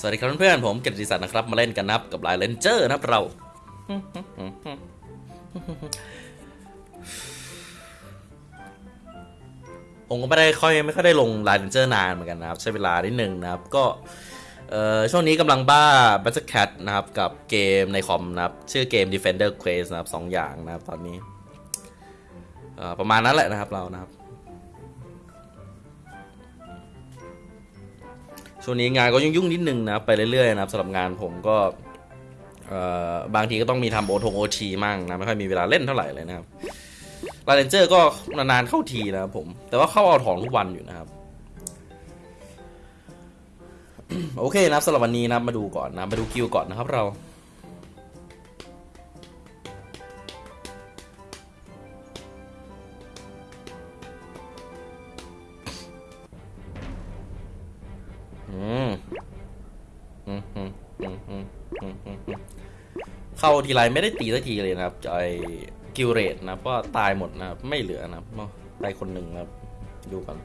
สวัสดีครับเพื่อนๆผมเกียรติศักดิ์นะครับ มาเล่นกันนะครับกับ LINE Rangers นะครับเรา ผมก็ไม่ได้ค่อยไม่ค่อยได้ลง LINE Rangers นานเหมือนกันนะครับ ใช้เวลานิดนึงนะครับ ก็ช่วงนี้กำลังบ้า Battle Cat นะครับ กับเกมในคอมนะครับ ชื่อเกม Defender Quest นะครับสองอย่างนะครับตอนนี้ประมาณนั้นแหละนะครับเรานะครับ ช่วงนี้งานก็ยุ่งๆนิดนึงนะไปเรื่อยๆนะครับสำหรับงานผมก็บางทีก็ต้องมีทำโอทงโอทีมั่งนะไม่ค่อยมีเวลาเล่นเท่าไหร่เลยนะครับลาเรนเจอร์ก็นานๆเข้าทีนะครับผม แต่ว่าเข้าเอาถองทุกวันอยู่นะครับ โอเคนะครับสำหรับวันนี้นับมาดูก่อนนะมาดูคิวก่อนนะครับเรา เข้าทีไรไม่ได้ตีสักทีเลยนะครับไอกิลเรตนะครับก็ตายหมดนะครับไม่เหลือนะครับตายคนหนึ่งนะครับดูกัน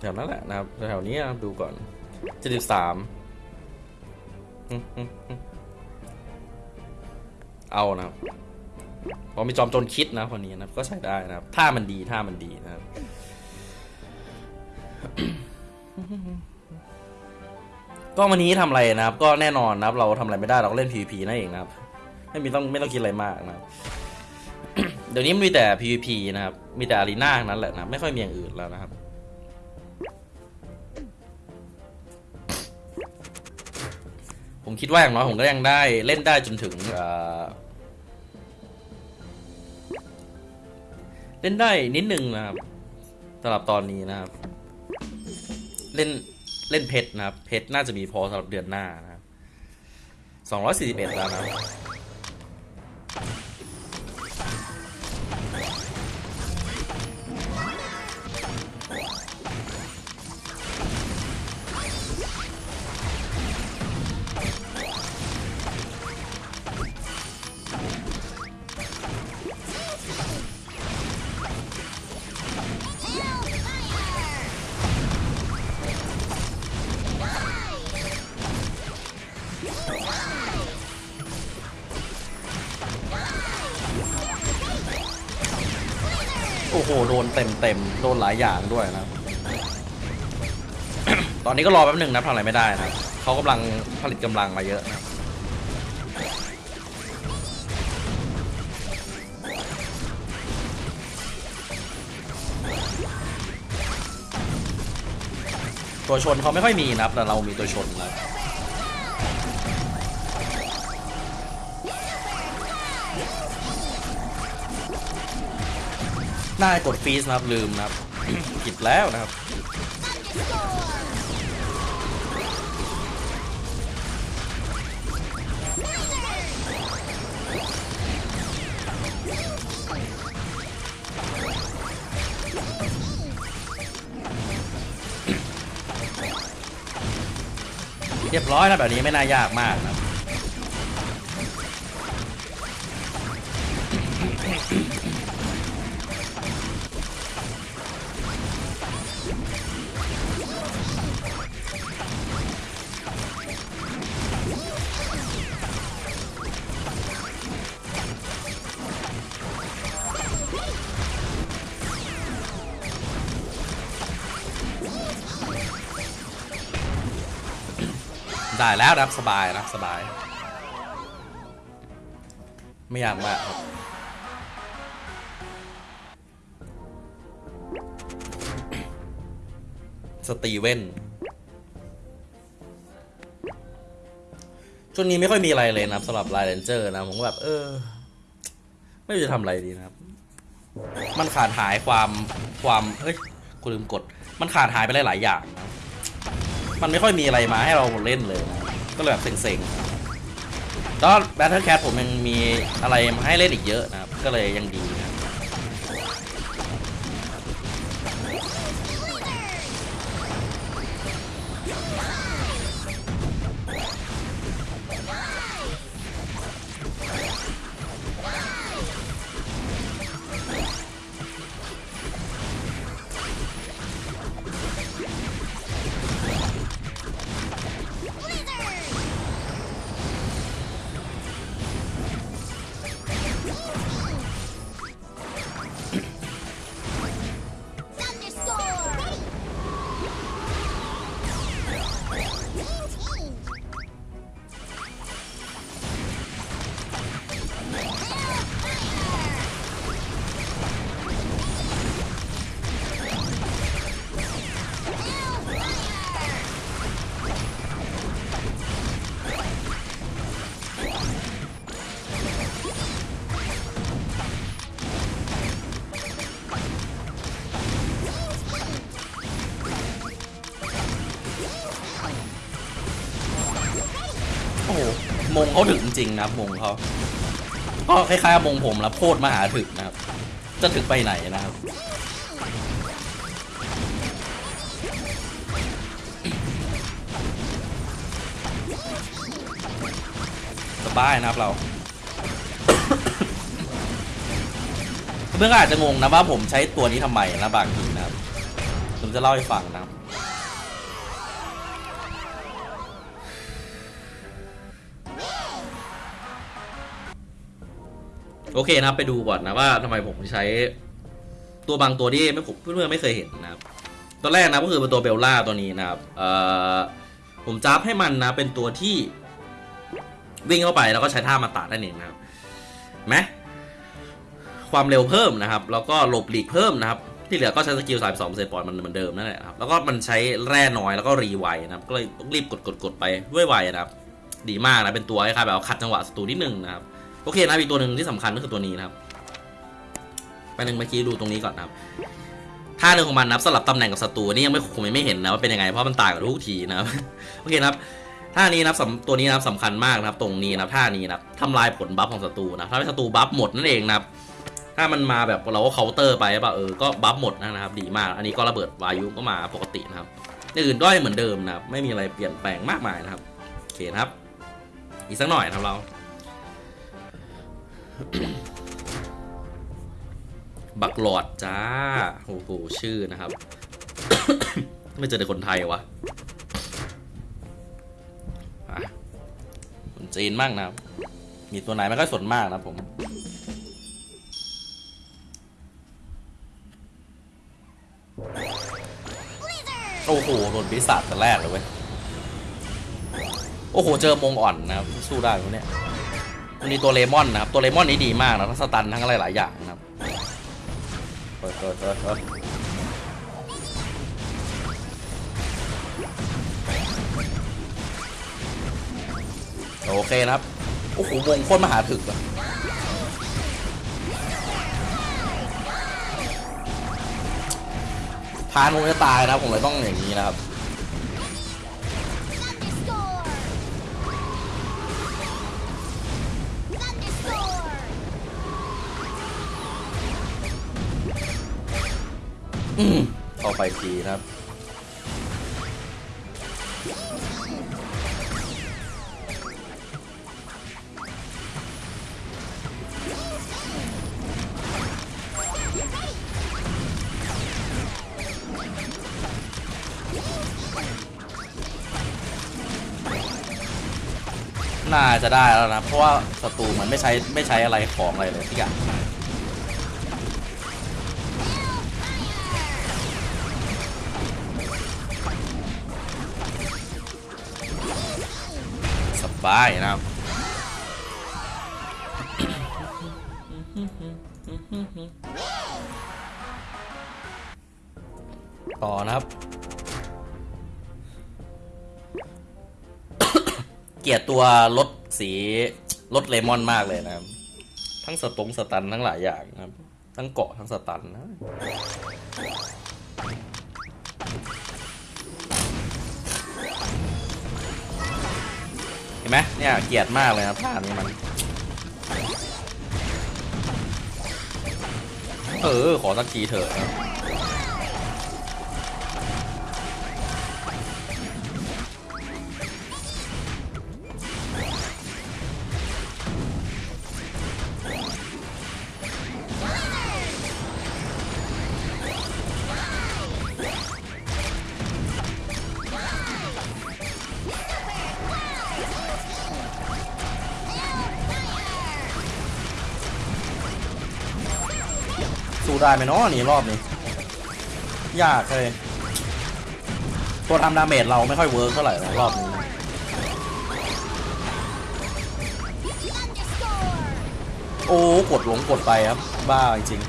แถวนั้นแหละนะครับแถวนี้นะครับดูก่อนเจ็ดสิบสามเอานะครับพอมีจอมโจรคิดนะคนนี้นะครับ ก็ใช้ได้นะครับ ถ้ามันดีถ้ามันดีนะครับ ก็วันนี้ทำอะไรนะครับ ก็แน่นอนนะครับ เราทำอะไรไม่ได้เราก็เล่น PVP นั่นเองนะครับ ไม่มีต้องไม่ต้องคิดอะไรมากนะครับเดี๋ยวนี้มีแต่ PVP นะครับ มีแต่อารีนานั้นแหละนะไม่ค่อยมีอย่างอื่นแล้วนะครับผมคิดว่าอย่างน้อยผมก็ยังได้เล่นได้จนถึงเอ่อเล่นได้นิดนึงนะครับสำหรับตอนนี้นะครับ เล่นเล่นเพชรนะครับ เพชรน่าจะมีพอสำหรับเดือนหน้านะครับสองร้อยสี่สิบเอ็ดแล้วนะ โอ้โห โดนเต็มเต็มโดนหลายอย่างด้วยนะ ตอนนี้ก็รอแป๊บหนึ่งนะทำอะไรไม่ได้นะเขากำลังผลิตกำลังมาเยอะนะตัวชนเขาไม่ค่อยมีนะครับแต่เรามีตัวชนนะค น่ากดฟรีสนะครับลืมนะครับผิดแล้วนะครับเรียบร้อยนะแบบนี้ไม่น่ายากมากนะ ได้แล้วรับสบายนะสบาย ไม่ยากมากครับสตีเวนช่วงนี้ไม่ค่อยมีอะไรเลยนะครับสำหรับไลน์เรนเจอร์นะ ผมก็แบบ เออ ไม่รู้จะทำอะไรดีนะครับ มันขาดหายความความเฮ้ยกูลืมกด มันขาดหายไปหลายๆอย่างนะ มันไม่ค่อยมีอะไรมาให้เราเล่นเลยนะก็เลยแบบเซ็งๆแล้ว Battle Cat ผมยังมีอะไรมาให้เล่นอีกเยอะนะครับ ก็เลยยังดี เขาถึงจริงนะครับมงเขาก็คล้ายๆมงผมแล้วโคตรมหาถึกนะครับ จะถึงไปไหนนะครับสบายนะครับเราเพื่อนก็อาจจะงงนะว่าผมใช้ตัวนี้ทำไมนะบางทีนะครับ ผมจะเล่าให้ฟังนะครับ โอเคนะครับไปดูก่อนนะว่าทำไมผมใช้ตัวบางตัวที่ไม่เพื่อนๆไม่เคยเห็นนะครับตัวแรกนะก็คือเป็นตัวเบลล่าตัวนี้นะครับเอ่อผมจับให้มันนะเป็นตัวที่วิ่งเข้าไปแล้วก็ใช้ท่ามาตัดนั่นเองนะครับไหมความเร็วเพิ่มนะครับ แล้วก็หลบหลีกเพิ่มนะครับ ที่เหลือก็ใช้สกิลสายสองเซปอนมันเหมือนเดิมนั่นแหละครับแล้วก็มันใช้แร่น้อยแล้วก็รีไวนะครับ ก็เลยต้องรีบกดกดกดไปด้วยไวนะครับ ดีมากนะเป็นตัวคล้ายๆแบบว่าขัดจังหวะศัตรูนิดนึงนะครับ โอเคนะอีกตัวหนึ่งที่สำคัญก็คือตัวนี้นะครับไปหนึ่งเมื่อกี้ดูตรงนี้ก่อนนะครับท่าหนึ่งของมันนับสลับตำแหน่งกับศัตรูนี่ยังไม่ผมยังไม่เห็นนะว่าเป็นยังไงเพราะมันต่างกับทุกทีนะครับโอเคนะครับท่านี้นะครับตัวนี้นะครับสำคัญมากนะครับ ตรงนี้นะครับท่านี้นะครับทำลายผลบัฟของศัตรูนะถ้าศัตรูบัฟหมดนั่นเองนะครับ ถ้ามันมาแบบเราก็เคาน์เตอร์ไปป่ะเออก็บัฟหมดนะครับ ดีมาก อันนี้ก็ระเบิดวายุก็มาปกตินะครับอย่างอื่นก็เหมือนเดิมนะครับไม่มีอะไรเปลี่ยนแปลงมากมายนะครับโอเคครับ อีกสักหน่อยนะครับเรา บักหลอดจ้า โอ้โห ชื่อนะครับ ไม่เจอแต่คนไทยวะะคนจีนมากนะครับ มีตัวไหนไม่ค่อยสนมากนะผม โอ้โหโดนปีศาจแต่แรกเลยเว้ย โอ้โห เจอมงอ่อนนะครับ สู้ได้คนเนี้ย มันมีตัวเลมอนนะครับ ตัวเลมอนนี้ดีมากนะทั้งสตันทั้งอะไรหลายอย่างนะครับเปิดเปิดเปิดเปิดโอเคนะครับ โอ้โหวงโคตรมหาถึกอะพานผมจะตายนะครับ ผมเลยต้องอย่างนี้นะครับ เข้าไปทีนะครับ น่าจะได้แล้วนะ เพราะว่าศัตรูมันไม่ใช้ไม่ใช้อะไรของอะไรเลยทุกอย่าง สบายนะครับต่อนะครับ เกลียดตัวรถสีรถเลมอนมากเลยนะครับ ทั้งสตงสตันทั้งหลายอย่างนะครับ ทั้งเกาะทั้งสตันนะ ห็นไหมเนี่ยเกลียดมากเลยนะท่านี้มัน เออ ขอสักทีเถอะ สู้ได้ไหมเนาะนี่รอบนี้ ยากเลยตัวทำ damage เราไม่ค่อย work เท่าไหร่รอบนี้โอ้กดหลงกดไปครับ บ้าจริง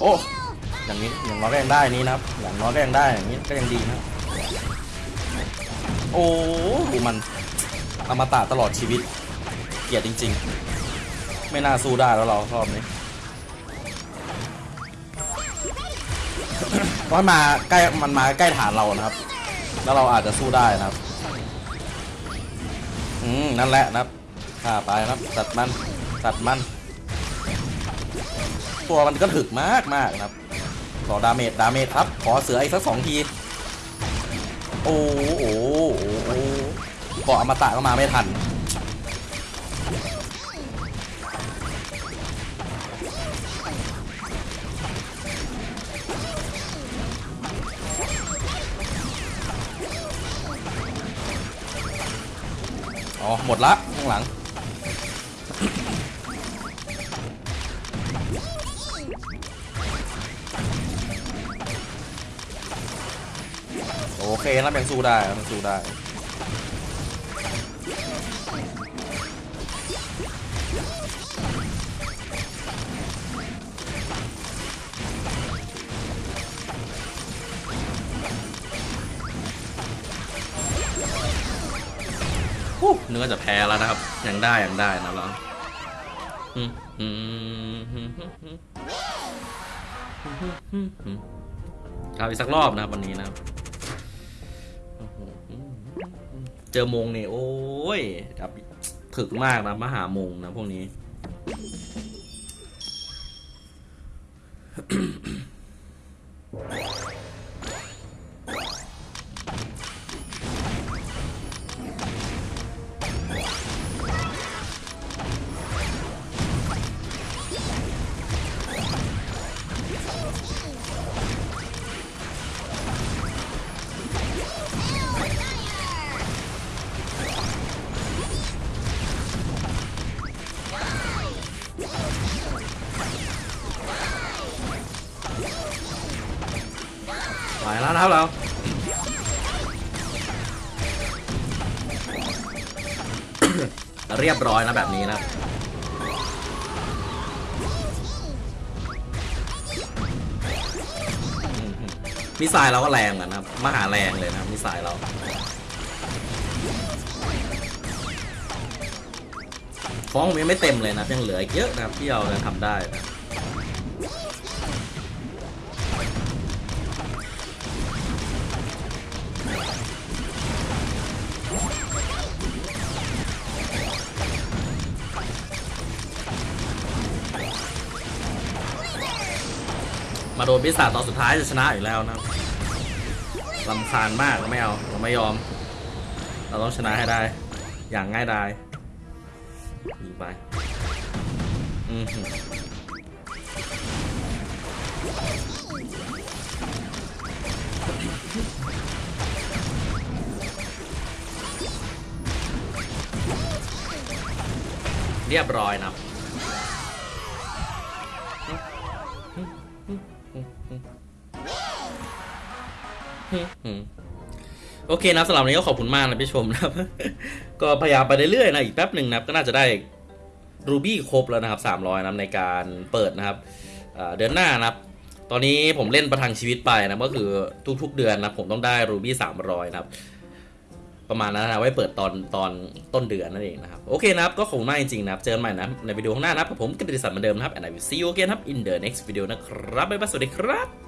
โอ้ อย่างนี้อย่างน้อยก็ยังได้นี้นะครับ อย่างน้อยก็ยังได้อย่างนี้ก็ยังดีนะ โอ้ดูมันอมตะตลอดชีวิต เกลียดจริง ๆ ไม่น่าสู้ได้แล้วเรารอบนี้ มันมาใกล้มันมาใกล้ฐานเรานะครับ แล้วเราอาจจะสู้ได้นะครับ อืมนั่นแหละนะครับฆ่าไปนะครับตัดมันตัดมัน ตัวมันก็ถึกมากมากนะครับขอ damage damage ครับ ขอเสืออีกสักสองทีโอ้โหโอ้โหโอ้โหเกาะอมตะก็มาไม่ทัน อ๋อ หมดละ ข้างหลัง โอเคนะแบ่งสู้ได้แบ่งสู้ได้ ฮู้นึกว่าจะแพ้แล้วนะครับ ยังได้ยังได้นะเราอืมอืมอืมอืมอืมอืมอืมเอาอีกสักรอบนะครับวันนี้นะเจอมงเนี่ยโอ้ยแบบถึกมากนะมหามงนะพวกนี้ ไปแล้วนะครับเราเรียบร้อยนะแบบนี้นะมิสไซล์เราก็แรงเหมือนนะครับ มหาแรงเลยนะมิสไซล์เรา ฟ้องผมยังไม่เต็มเลยนะยังเหลืออีกเยอะนะครับที่เราจะทำได้นะ มาโดนพิศาจตอนสุดท้ายจะชนะอยู่แล้วนะลำคาญมากไม่เอาเราไม่ยอม เราต้องชนะให้ได้ อย่างง่ายดายยิงไปอือหือเรียบร้อยนะ โอเคนะสำหรับวันนี้ก็ขอบคุณมากนะพี่ชมนะครับ ก็พยายามไปเรื่อยๆนะอีกแป๊บหนึ่งนะครับก็น่าจะได้รูบี้ครบแล้วนะครับ300นะในการเปิดนะครับเดือนหน้านะครับ ตอนนี้ผมเล่นประทังชีวิตไปนะก็คือทุกๆเดือนนะผมต้องได้รูบี้300นะครับประมาณนั้นนะไว้เปิดตอนตอนต้นเดือนนั่นเองนะครับ โอเคนะครับ ก็ขอบคุณมากจริงๆนะครับ เจอกันใหม่นะในวิดีโอข้างหน้านะครับผมกิตติศักดิ์เหมือนเดิมนะครับ and I will see you again ครับ in the next video นะครับบ๊ายบายสวัสดีครับ